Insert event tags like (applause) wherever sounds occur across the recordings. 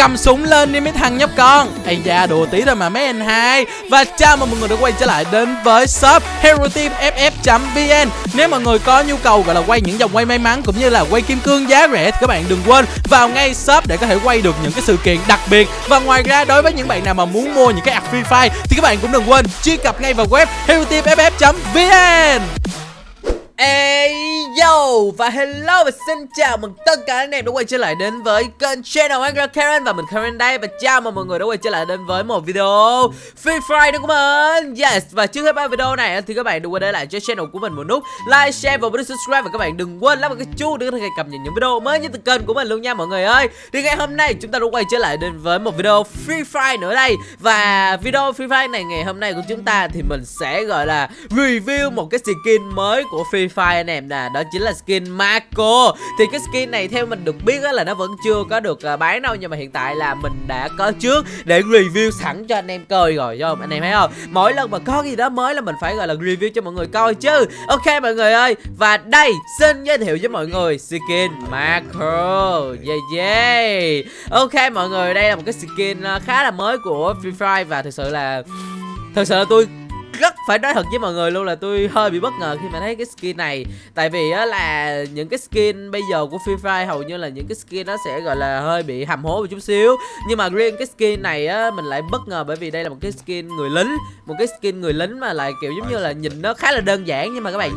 cầm súng lên đi mấy thằng nhóc con. Ây da, đùa tí thôi mà mấy anh hai. Và chào mừng mọi người đã quay trở lại đến với shop hero team ff vn nếu mọi người có nhu cầu gọi là quay những dòng quay may mắn cũng như là quay kim cương giá rẻ thì các bạn đừng quên vào ngay shop để có thể quay được những cái sự kiện đặc biệt. Và ngoài ra, đối với những bạn nào mà muốn mua những cái app free fire thì các bạn cũng đừng quên truy cập ngay vào web hero team ff vn Ê yo và hello và xin chào mừng tất cả anh em đã quay trở lại đến với kênh channel Angry Karen và mình Karen đây. Và chào mừng mọi người đã quay trở lại đến với một video Free Fire đúng không mình Yes và trước hết ba video này thì các bạn đừng quên để lại cho channel của mình một nút like, share và bấm subscribe. Và các bạn đừng quên lắp một cái chuông để có thể cập nhật những video mới nhất từ kênh của mình luôn nha mọi người ơi. Thì ngày hôm nay chúng ta đã quay trở lại đến với một video Free Fire nữa đây. Và video Free Fire này ngày hôm nay của chúng ta thì mình sẽ gọi là review một cái skin mới của Free Fire anh em nè, đó chính là skin Marco. Thì cái skin này theo mình được biết là nó vẫn chưa có được à, bán đâu, nhưng mà hiện tại là mình đã có trước để review sẵn cho anh em coi rồi cho anh em thấy không? Mỗi lần mà có gì đó mới là mình phải, gọi là, review cho mọi người coi chứ. Ok, mọi người ơi, và đây, xin giới thiệu với mọi người skin Marco. Yeah yeah. Ok, mọi người, đây là một cái skin à, khá là mới của Free Fire và thực sự là, thực sự là tôi rất phải nói thật với mọi người luôn là tôi hơi bị bất ngờ khi mà thấy cái skin này. Tại vì á là những cái skin bây giờ của Free Fire hầu như là những cái skin nó sẽ gọi là hơi bị hầm hố một chút xíu. Nhưng mà riêng cái skin này á mình lại bất ngờ bởi vì đây là một cái skin người lính. Một cái skin người lính mà lại kiểu giống như là nhìn nó khá là đơn giản. Nhưng mà các bạn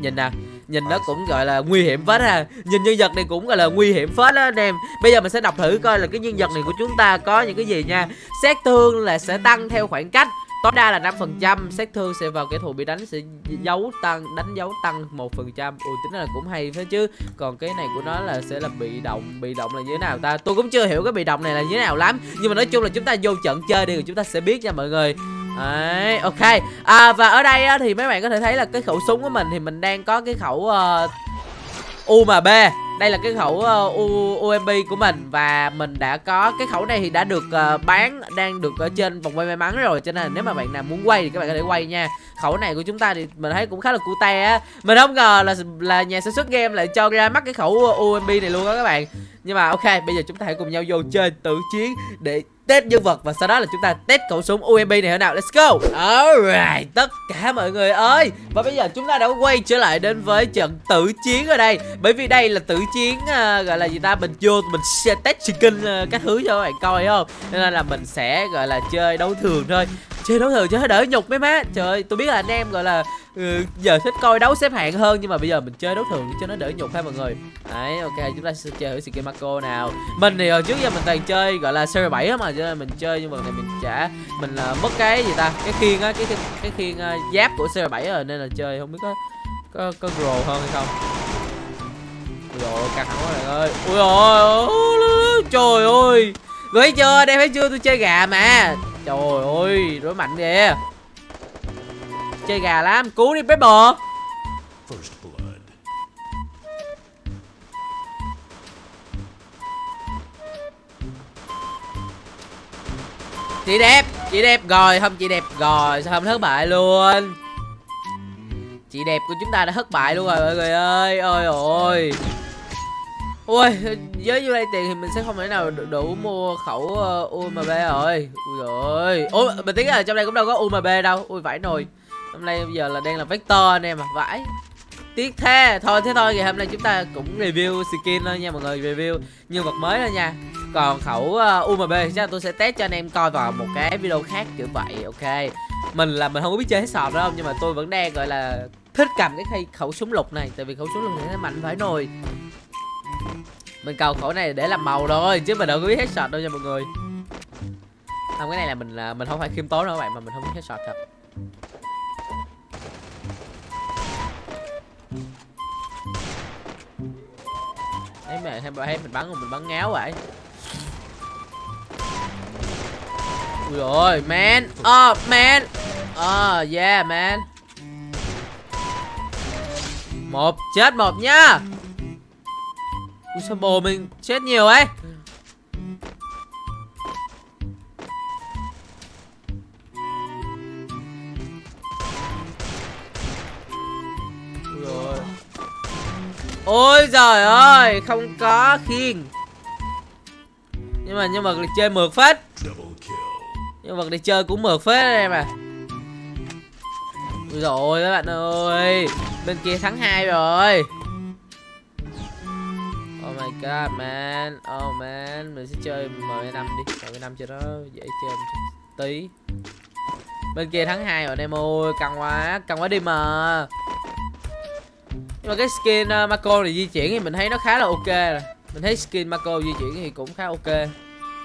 nhìn nè nhìn nó cũng gọi là nguy hiểm phết ha. Nhìn nhân vật này cũng gọi là nguy hiểm phết đó anh em. Bây giờ mình sẽ đọc thử coi là cái nhân vật này của chúng ta có những cái gì nha. Xét thương là sẽ tăng theo khoảng cách tối đa là 5% sát thương sẽ vào kẻ thù bị đánh sẽ dấu tăng đánh dấu tăng một phần trăm. Ui tính là cũng hay thế chứ. Còn cái này của nó là sẽ là bị động bị động là như thế nào ta? Tôi cũng chưa hiểu cái bị động này là như thế nào lắm. Nhưng mà nói chung là chúng ta vô trận chơi đi rồi chúng ta sẽ biết nha mọi người. Đấy, ok. À, Và ở đây á, thì mấy bạn có thể thấy là cái khẩu súng của mình Thì mình đang có cái khẩu ờ, uh, UMB đây là cái khẩu uh, U, UMP của mình và mình đã có cái khẩu này thì đã được uh, bán đang được ở trên vòng quay may mắn rồi. Cho nên là nếu mà bạn nào muốn quay thì các bạn có thể quay nha. Khẩu này của chúng ta thì mình thấy cũng khá là cute á. Mình không ngờ là là nhà sản xuất game lại cho ra mắt cái khẩu ờ, UMP này luôn đó các bạn. Nhưng mà ok bây giờ chúng ta hãy cùng nhau vô chơi tử chiến để test nhân vật và sau đó là chúng ta test khẩu súng UMP này thế nào let's go. Alright tất cả mọi người ơi. Và bây giờ chúng ta đã quay trở lại đến với trận tử chiến ở đây. Bởi vì đây là tử chiến uh, gọi là gì ta mình vô mình sẽ test skin uh, các thứ cho các bạn coi không? Nên là mình sẽ gọi là chơi đấu thường thôi chơi đấu thường cho đỡ nhục mấy má. Trời tôi biết là anh em gọi là ừ, giờ thích coi đấu xếp hạng hơn nhưng mà bây giờ mình chơi đấu thường cho nó đỡ nhục ha mọi người. Đấy ok chúng ta sẽ chơi thử skin Marco nào. Mình thì hồi trước giờ mình toàn chơi gọi là series 7 mà cho nên mình chơi nhưng mà này mình chả mình là mất cái gì ta? Cái khiên á cái cái, cái khiên uh, giáp của series 7 rồi nên là chơi không biết có có có grow hơn hay không. Ui dồi căng thẳng quá bạn ơi. Ui ôi trời ơi. Rồi thấy chưa đây thấy chưa? Tôi chơi gà mà trời ơi đối mạnh kìa chơi gà lắm cứu đi Pepper. Chị đẹp chị đẹp rồi không chị đẹp rồi sao không thất bại luôn? Chị đẹp của chúng ta đã thất bại luôn rồi mọi người ơi. Ôi ôi ui với nhiêu đây tiền thì mình sẽ không thể nào đủ mua khẩu ờ, uh, UMB rồi. Ui rồi ủa mình tính là trong đây cũng đâu có UMB đâu. Ui vãi nồi. Hôm nay bây giờ là đang là vector anh em à. Vãi. Tiếc thế. Thôi thế thôi. Ngày hôm nay chúng ta cũng review skin thôi nha mọi người review nhân vật mới thôi nha. Còn khẩu ờ, uh, UMB chắc là tôi sẽ test cho anh em coi vào một cái video khác kiểu vậy ok. Mình là mình không có biết chơi hết sọt đâu nhưng mà tôi vẫn đang gọi là thích cầm cái khẩu súng lục này. Tại vì khẩu súng lục này nó mạnh phải nồi mình cầu khẩu này để làm màu rồi, chứ mình đâu có biết hết sọt đâu nha mọi người. Không, cái này là mình là mình không phải khiêm tốn đâu các bạn, mà mình không biết hết sọt thật. Thấy mẹ thêm thấy mình bắn rồi mình bắn ngáo vậy. Ui rồi man. Oh man. Oh yeah, man. Một, chết một nha sao bồ mình chết nhiều ấy? Ôi giời ơi Không có khiên Nhưng nhưng mà nhân vật này chơi mượt phết. Nhân vật này chơi cũng mượt phết em à rồi các bạn ơi bên kia thắng hai rồi Oh my god man. Oh man. Mình sẽ chơi M5 đi. M5 cho nó dễ chơi một tí. Bên kia thắng hai rồi anh em ơi Căng quá. Căng quá đi mà. Nhưng mà cái skin ờ, uh, Mako này di chuyển thì mình thấy nó khá là ok rồi. Mình thấy skin Marco di chuyển thì cũng khá ok.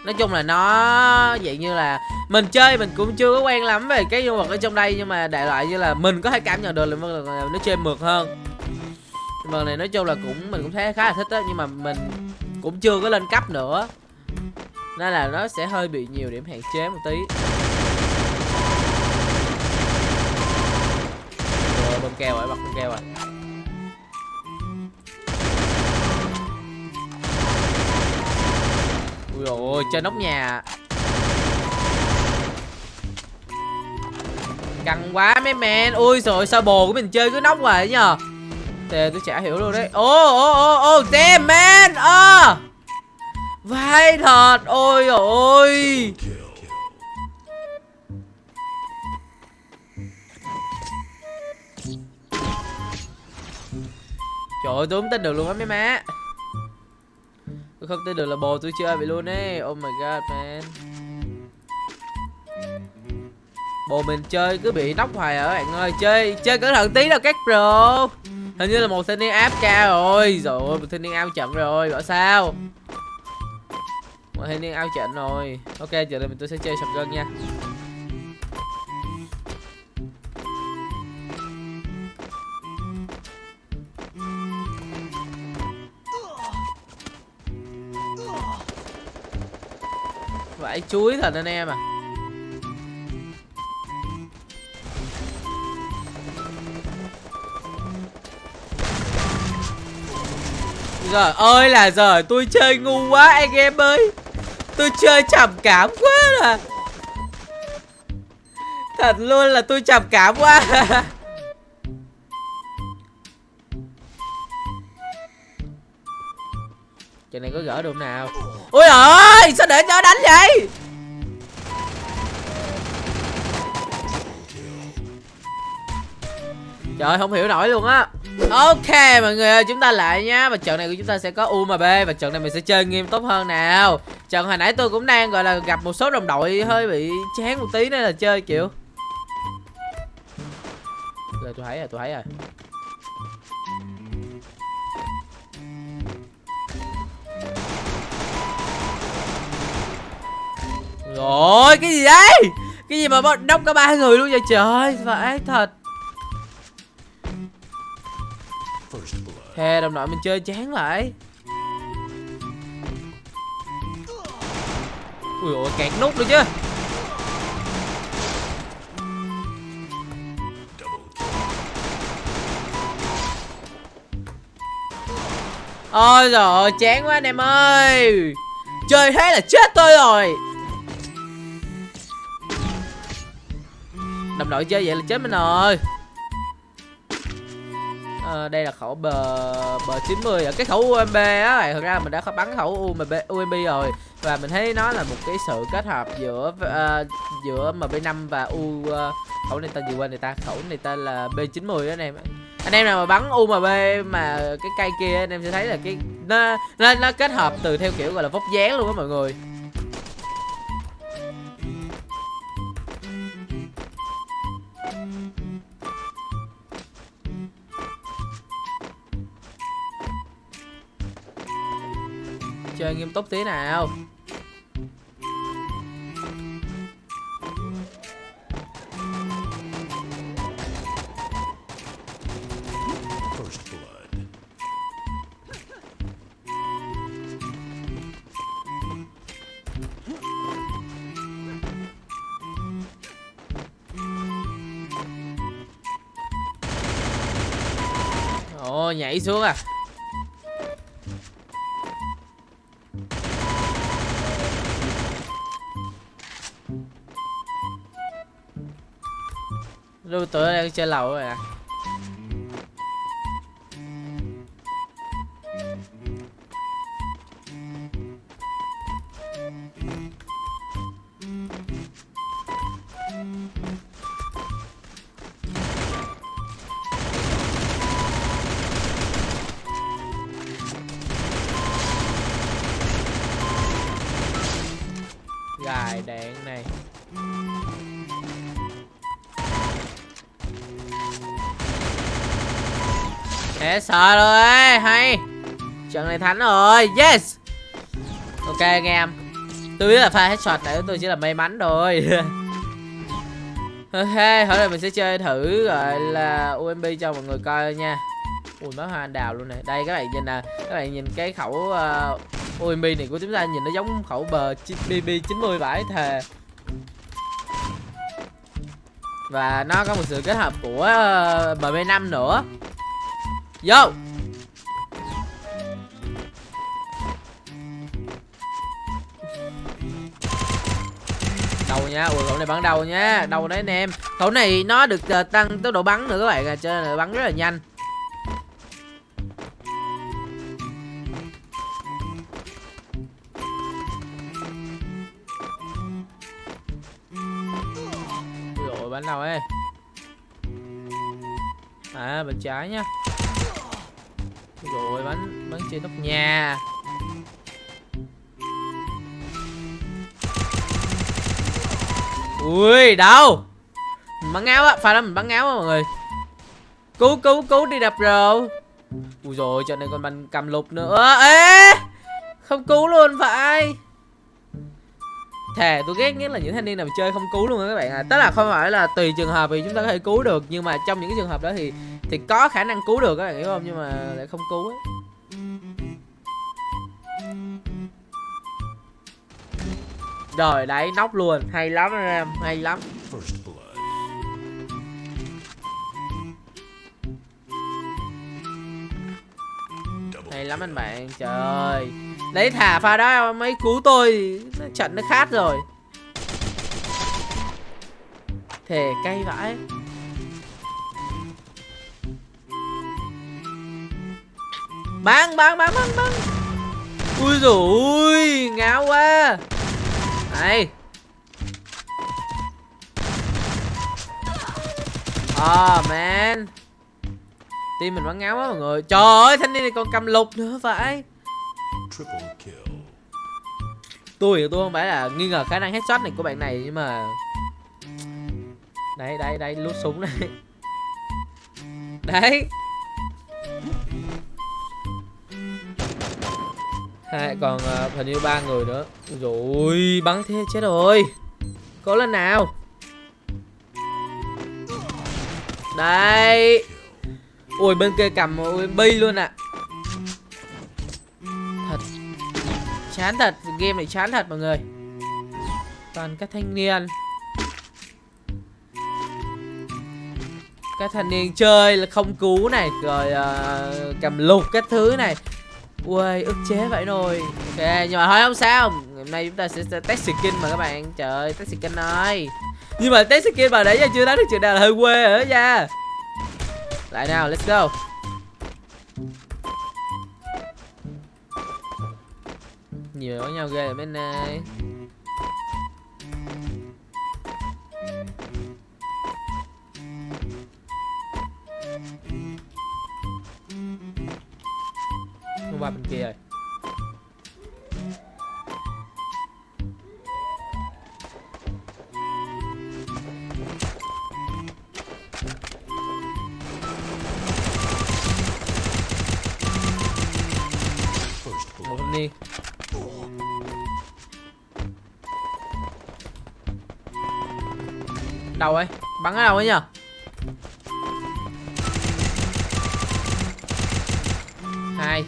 Nói chung là nó dạng như là Mình chơi mình cũng chưa có quen lắm về cái nhân vật ở trong đây Nhưng mà đại loại như là mình có thể cảm nhận được là nó chơi mượt hơn. Vâng này nói chung là cũng, mình cũng thấy khá là thích á, nhưng mà mình cũng chưa có lên cấp nữa. Nên là nó sẽ hơi bị nhiều điểm hạn chế một tí. Rồi, bơm keo rồi, bật bơm keo rồi. Ui ôi chơi nóc nhà. Căng quá, mấy men. Ui rồi sao bồ của mình chơi cứ nóc hoài nhờ? Thế tôi chả hiểu luôn đấy. Ô ô ô ô damn, man. À. Vai thật. Ôi ôi. Trời ơi, tôi không tin được luôn á, mấy má. Tôi không tin được là bồ tôi chơi vậy luôn ấy. Oh my god, man. Bồ mình chơi cứ bị nóc hoài à, ở bạn ơi. Chơi chơi cẩn thận tí đâu các bro. Hình như là một thanh niên áp ca rồi. Rồi một thanh niên ao trận rồi, Bảo sao? Một thanh niên ao trận rồi. Ok, giờ đây mình tôi sẽ chơi sập gân nha. Vãi chuối thật anh em à. Trời ơi là giờ tôi chơi ngu quá anh em ơi. Tôi chơi trầm cảm quá là. Thật luôn là tôi trầm cảm quá. (laughs) Chuyện này có gỡ được nào? Ôi ơi sao để cho đánh vậy? Trời không hiểu nổi luôn á Ok, mọi người ơi, chúng ta lại nhá. Và trận này của chúng ta sẽ có U mà B Và trận này mình sẽ chơi nghiêm túc hơn nào. Trận hồi nãy tôi cũng đang, gọi là, gặp một số đồng đội hơi bị chán một tí nên là chơi, kiểu. Rồi tôi thấy rồi, tôi thấy rồi. Rồi, cái gì đấy Cái gì mà đốc có ba người luôn vậy trời? Phải thật. Thề đồng đội mình chơi chán lại. Ui ôi kẹt nút nữa chứ. Ôi rồi chán quá anh em ơi. Chơi thế là chết tôi rồi. Đồng đội chơi vậy là chết mình rồi à, đây là khẩu bờ bờ 90 ở cái khẩu UMB á. Thật ra mình đã bắn khẩu UMB UMB rồi. Và mình thấy nó là một cái sự kết hợp giữa uh, giữa MB5 và U uh, khẩu này tên gì quên người ta? Khẩu này tên là B90 đó anh em anh em nào mà bắn UMB mà cái cây kia anh em sẽ thấy là cái nó nó, nó kết hợp từ theo kiểu gọi là vóc dáng luôn á mọi người. Chơi nghiêm túc tí nào. Ồ nhảy xuống à Lưu tựa đang chơi lầu rồi à Hết sợ rồi hay. Trận này thắng rồi Yes. Ok anh em. Tôi biết là pha headshot này tôi chỉ là may mắn (laughs) rồi. Ok Hôm nay mình sẽ chơi thử gọi là UMP cho mọi người coi nha. Ui máu hoa đào luôn này. Đây các bạn nhìn nè Các bạn nhìn cái khẩu ờ, uh, UMP này của chúng ta nhìn nó giống khẩu bờ BB90 vải thề. Và nó có một sự kết hợp của ờ, uh, BB5 nữa. Vô đầu nha ui khẩu này bắn đầu nha. Đầu đấy anh em. Khẩu này nó được uh, tăng tốc độ bắn nữa các bạn à cho nên là bắn rất là nhanh. Ui bắn đầu ấy. À bên trái nhá rồi, bắn bắn trên nóc nhà. Ui đâu mình bắn ngáo á pha lắm mình bắn ngáo á, mọi người. Cứu cứu cứu, đi đập rồi ui rồi trận này còn bắn cầm lục nữa. Ê! Không cứu luôn, phải thề tôi ghét nhất là những thanh niên nào chơi không cứu luôn á các bạn à tức là không phải là tùy trường hợp thì chúng ta có thể cứu được, nhưng mà trong những cái trường hợp đó thì thì có khả năng cứu được các bạn, hiểu không? Nhưng mà lại không cứu ấy rồi, đấy, nóc luôn. Hay lắm anh em, hay lắm. Hay lắm anh bạn, trời. Ơi đấy thả pha đó mấy cứu tôi trận nó khát rồi. Thề cay vãi. Bắn bắn bắn bắn bắn ui dồi ui ngáo quá. Này. Oh man. Team mình bắn ngáo quá mọi người. Trời ơi thanh niên này còn cầm lục nữa kill. Tôi thì tôi không phải là nghi ngờ khả năng headshot này của bạn này Nhưng mà Đấy đấy đấy lút súng này. (laughs) Đấy. Hai còn uh, hình như ba người nữa. Rồi bắn thế chết rồi. Cố lên nào? Đây Ui bên kia cầm ui, bi luôn ạ. Thật. Chán thật Game này chán thật mọi người. Toàn các thanh niên. Các thanh niên chơi là không cứu này Rồi uh, cầm lục các thứ này. Ui ức chế vậy rồi Ok nhưng mà thôi không sao. Ngày hôm nay chúng ta sẽ, sẽ test skin mà các bạn. Trời ơi test skin ơi Nhưng mà test skin mà đấy giờ chưa nói được chuyện nào là hơi quê rồi đó nha. Lại nào, let's go. Nhiều với nhau ghê ở bên này Không qua bên kia rồi. Đầu ấy bắn ở đâu ấy nhở? hai.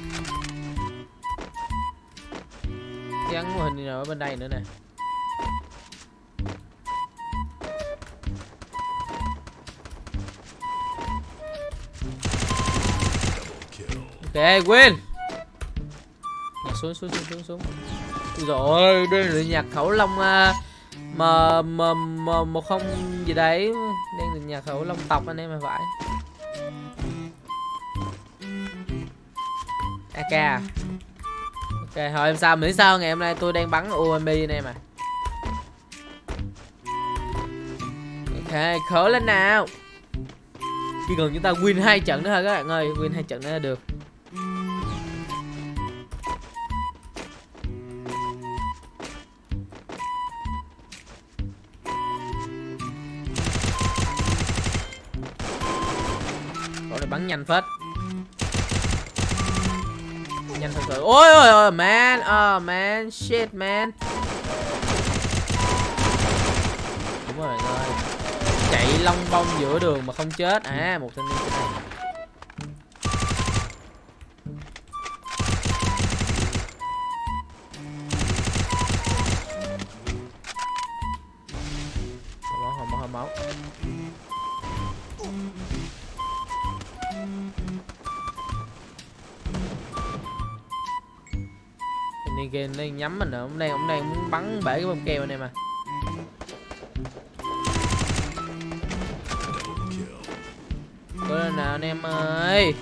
Gắn mô hình nào ở bên đây nữa nè. Ok win nhặt xuống xuống xuống xuống xuống. Ui dồi ôi đây là nhạc khẩu long uh, mà mà mà một không gì đấy. Đang được nhà khẩu long tộc anh em mà phải. AK? À? Ok, thôi em sao, miễn sao ngày hôm nay tôi đang bắn UMB anh em à. Ok khởi lên nào. Chỉ cần chúng ta win hai trận nữa thôi các bạn ơi, Win hai trận nữa là được. Nhanh phết. Nhanh thật sự. Ôi ôi ôi man oh man shit man. Đúng rồi rồi, ơi. Chạy long bông giữa đường mà không chết. À một thanh niên trên này. Thanh nhắm mình nữa ông đang ông đang muốn bắn bể cái bông keo anh em à. Kill. Cố lên nào anh em ơi.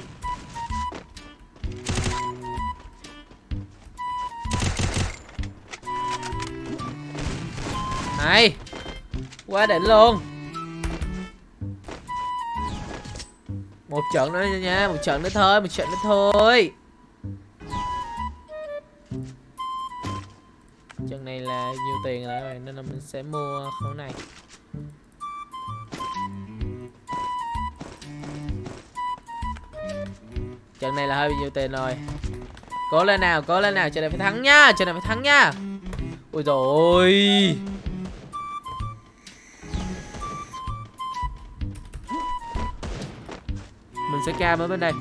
Này, Quá đỉnh luôn. Một trận nữa nha, Một trận nữa thôi, Một trận nữa thôi. Trận nhiều tiền lại rồi Nên là mình sẽ mua khẩu này. Trận này là hơi nhiều tiền rồi. Cố lên nào, cố lên nào, trận này phải thắng nha Trận này phải thắng nha. Ôi rồi, Mình sẽ cam ở bên đây.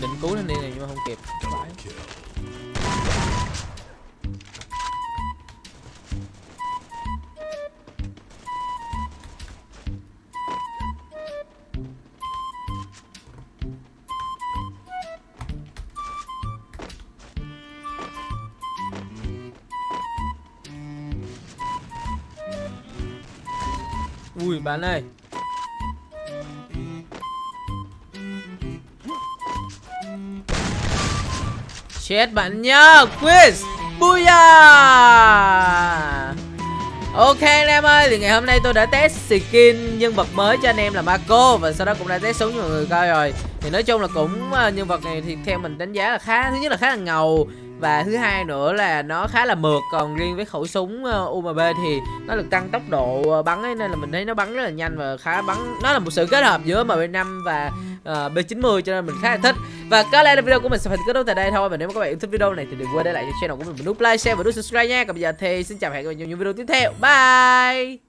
Tôi định cứu thanh đi này nhưng mà không kịp Double. Ui bạn ơi Chết bạn nhá. Quiz, Booyah! Ok anh em ơi, Thì ngày hôm nay tôi đã test skin nhân vật mới cho anh em là Marco Và sau đó cũng đã test súng cho mọi người coi rồi. Thì nói chung là cũng à, nhân vật này thì theo mình đánh giá là khá, Thứ nhất là khá là ngầu và thứ hai nữa là nó khá là mượt còn riêng với khẩu súng ờ, UMB UMP thì nó được tăng tốc độ ờ, bắn ấy nên là mình thấy nó bắn rất là nhanh và khá bắn nó là một sự kết hợp giữa MP5 và ờ, uh, B90 cho nên mình khá là thích. Và có lẽ là video của mình sẽ phải kết thúc tại đây thôi và nếu mà các bạn yêu thích video này thì đừng quên để lại cho channel của mình một nút like share và nút subscribe nha. Còn bây giờ thì xin chào và hẹn gặp lại trong những video tiếp theo. Bye!